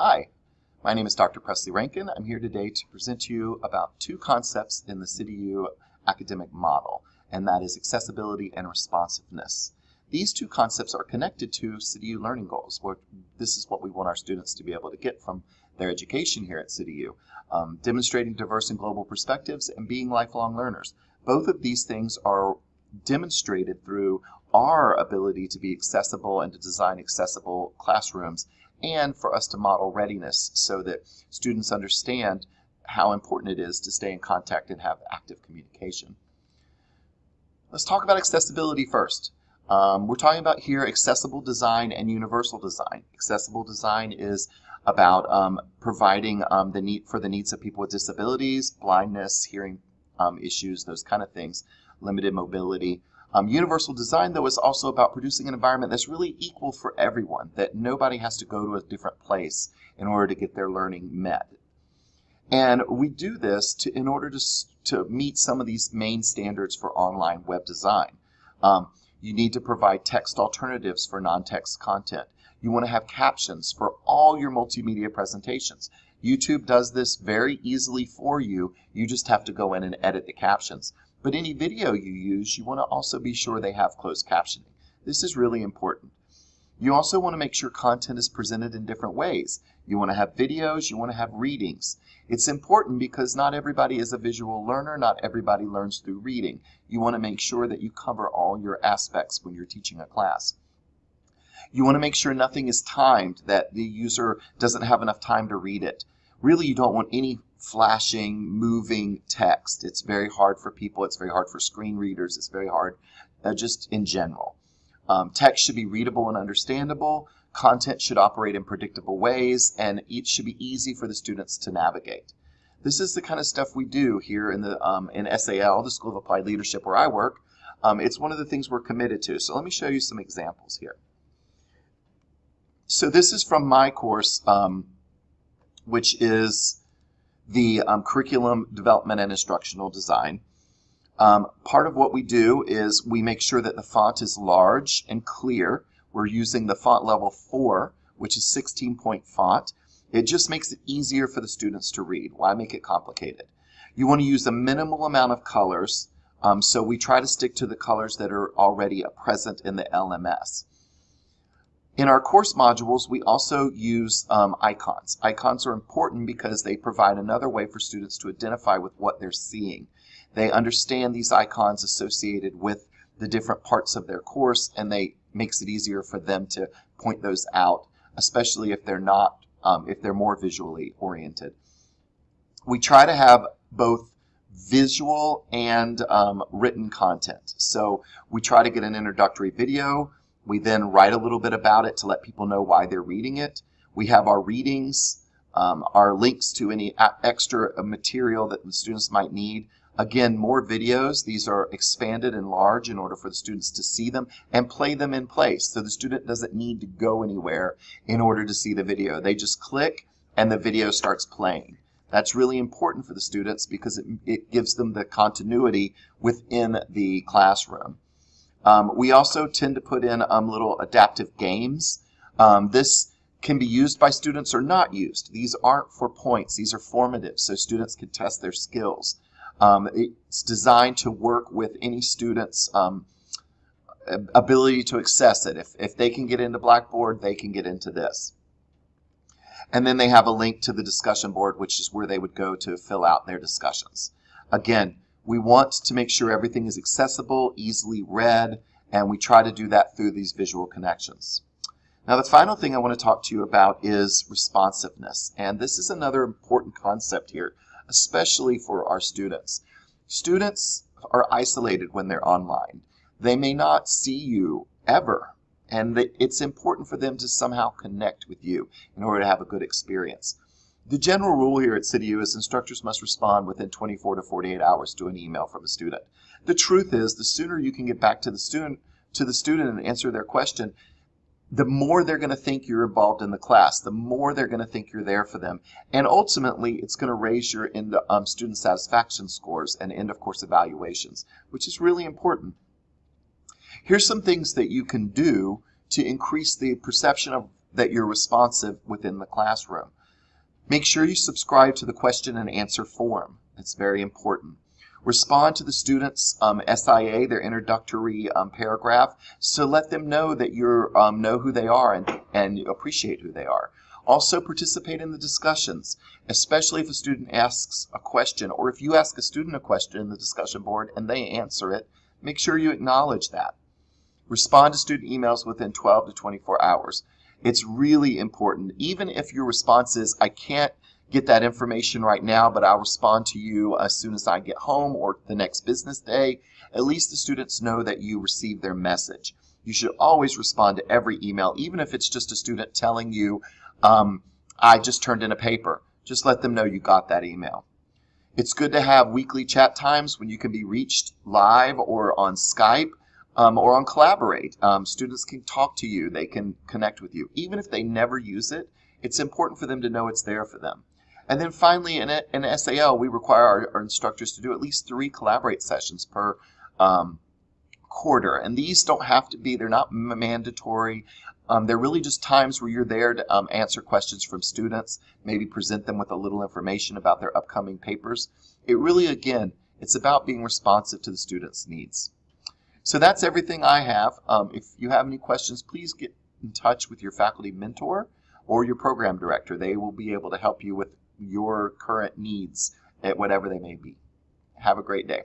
Hi, my name is Dr. Presley Rankin. I'm here today to present to you about two concepts in the CityU academic model, and that is accessibility and responsiveness. These two concepts are connected to CityU learning goals. Where this is what we want our students to be able to get from their education here at CityU. Um, demonstrating diverse and global perspectives and being lifelong learners. Both of these things are demonstrated through our ability to be accessible and to design accessible classrooms and for us to model readiness so that students understand how important it is to stay in contact and have active communication. Let's talk about accessibility first. Um, we're talking about here accessible design and universal design. Accessible design is about um, providing um, the need for the needs of people with disabilities, blindness, hearing um, issues, those kind of things, limited mobility. Um, universal design, though, is also about producing an environment that's really equal for everyone, that nobody has to go to a different place in order to get their learning met. And we do this to, in order to, to meet some of these main standards for online web design. Um, you need to provide text alternatives for non-text content. You want to have captions for all your multimedia presentations. YouTube does this very easily for you. You just have to go in and edit the captions. But any video you use, you want to also be sure they have closed captioning. This is really important. You also want to make sure content is presented in different ways. You want to have videos, you want to have readings. It's important because not everybody is a visual learner, not everybody learns through reading. You want to make sure that you cover all your aspects when you're teaching a class. You want to make sure nothing is timed, that the user doesn't have enough time to read it. Really, you don't want any flashing, moving text. It's very hard for people. It's very hard for screen readers. It's very hard uh, just in general. Um, text should be readable and understandable. Content should operate in predictable ways, and it should be easy for the students to navigate. This is the kind of stuff we do here in the um, in SAL, the School of Applied Leadership where I work. Um, it's one of the things we're committed to. So let me show you some examples here. So this is from my course, um, which is the um, curriculum development and instructional design. Um, part of what we do is we make sure that the font is large and clear. We're using the font level 4, which is 16 point font. It just makes it easier for the students to read. Why make it complicated? You want to use a minimal amount of colors, um, so we try to stick to the colors that are already present in the LMS. In our course modules, we also use um, icons. Icons are important because they provide another way for students to identify with what they're seeing. They understand these icons associated with the different parts of their course, and they makes it easier for them to point those out, especially if they're not, um, if they're more visually oriented. We try to have both visual and um, written content. So we try to get an introductory video, we then write a little bit about it to let people know why they're reading it. We have our readings, um, our links to any extra material that the students might need. Again, more videos. These are expanded and large in order for the students to see them and play them in place. So the student doesn't need to go anywhere in order to see the video. They just click and the video starts playing. That's really important for the students because it, it gives them the continuity within the classroom. Um, we also tend to put in um, little adaptive games. Um, this can be used by students or not used. These aren't for points. These are formative, so students can test their skills. Um, it's designed to work with any student's um, ability to access it. If, if they can get into Blackboard, they can get into this. And then they have a link to the discussion board, which is where they would go to fill out their discussions. Again, we want to make sure everything is accessible, easily read, and we try to do that through these visual connections. Now, the final thing I want to talk to you about is responsiveness. And this is another important concept here, especially for our students. Students are isolated when they're online. They may not see you ever, and it's important for them to somehow connect with you in order to have a good experience. The general rule here at CityU is instructors must respond within 24 to 48 hours to an email from a student. The truth is, the sooner you can get back to the student to the student and answer their question, the more they're going to think you're involved in the class, the more they're going to think you're there for them. And ultimately, it's going to raise your end, um, student satisfaction scores and end of course evaluations, which is really important. Here's some things that you can do to increase the perception of that you're responsive within the classroom. Make sure you subscribe to the question and answer form. It's very important. Respond to the students' um, SIA, their introductory um, paragraph, so let them know that you um, know who they are and, and appreciate who they are. Also participate in the discussions, especially if a student asks a question or if you ask a student a question in the discussion board and they answer it, make sure you acknowledge that. Respond to student emails within 12 to 24 hours. It's really important. Even if your response is, I can't get that information right now, but I'll respond to you as soon as I get home or the next business day, at least the students know that you received their message. You should always respond to every email, even if it's just a student telling you, um, I just turned in a paper. Just let them know you got that email. It's good to have weekly chat times when you can be reached live or on Skype um, or on Collaborate. Um, students can talk to you, they can connect with you. Even if they never use it, it's important for them to know it's there for them. And then finally, in, in SAL, we require our, our, instructors to do at least three Collaborate sessions per um, quarter. And these don't have to be, they're not mandatory. Um, they're really just times where you're there to um, answer questions from students, maybe present them with a little information about their upcoming papers. It really, again, it's about being responsive to the students' needs. So that's everything I have. Um, if you have any questions, please get in touch with your faculty mentor or your program director. They will be able to help you with your current needs at whatever they may be. Have a great day.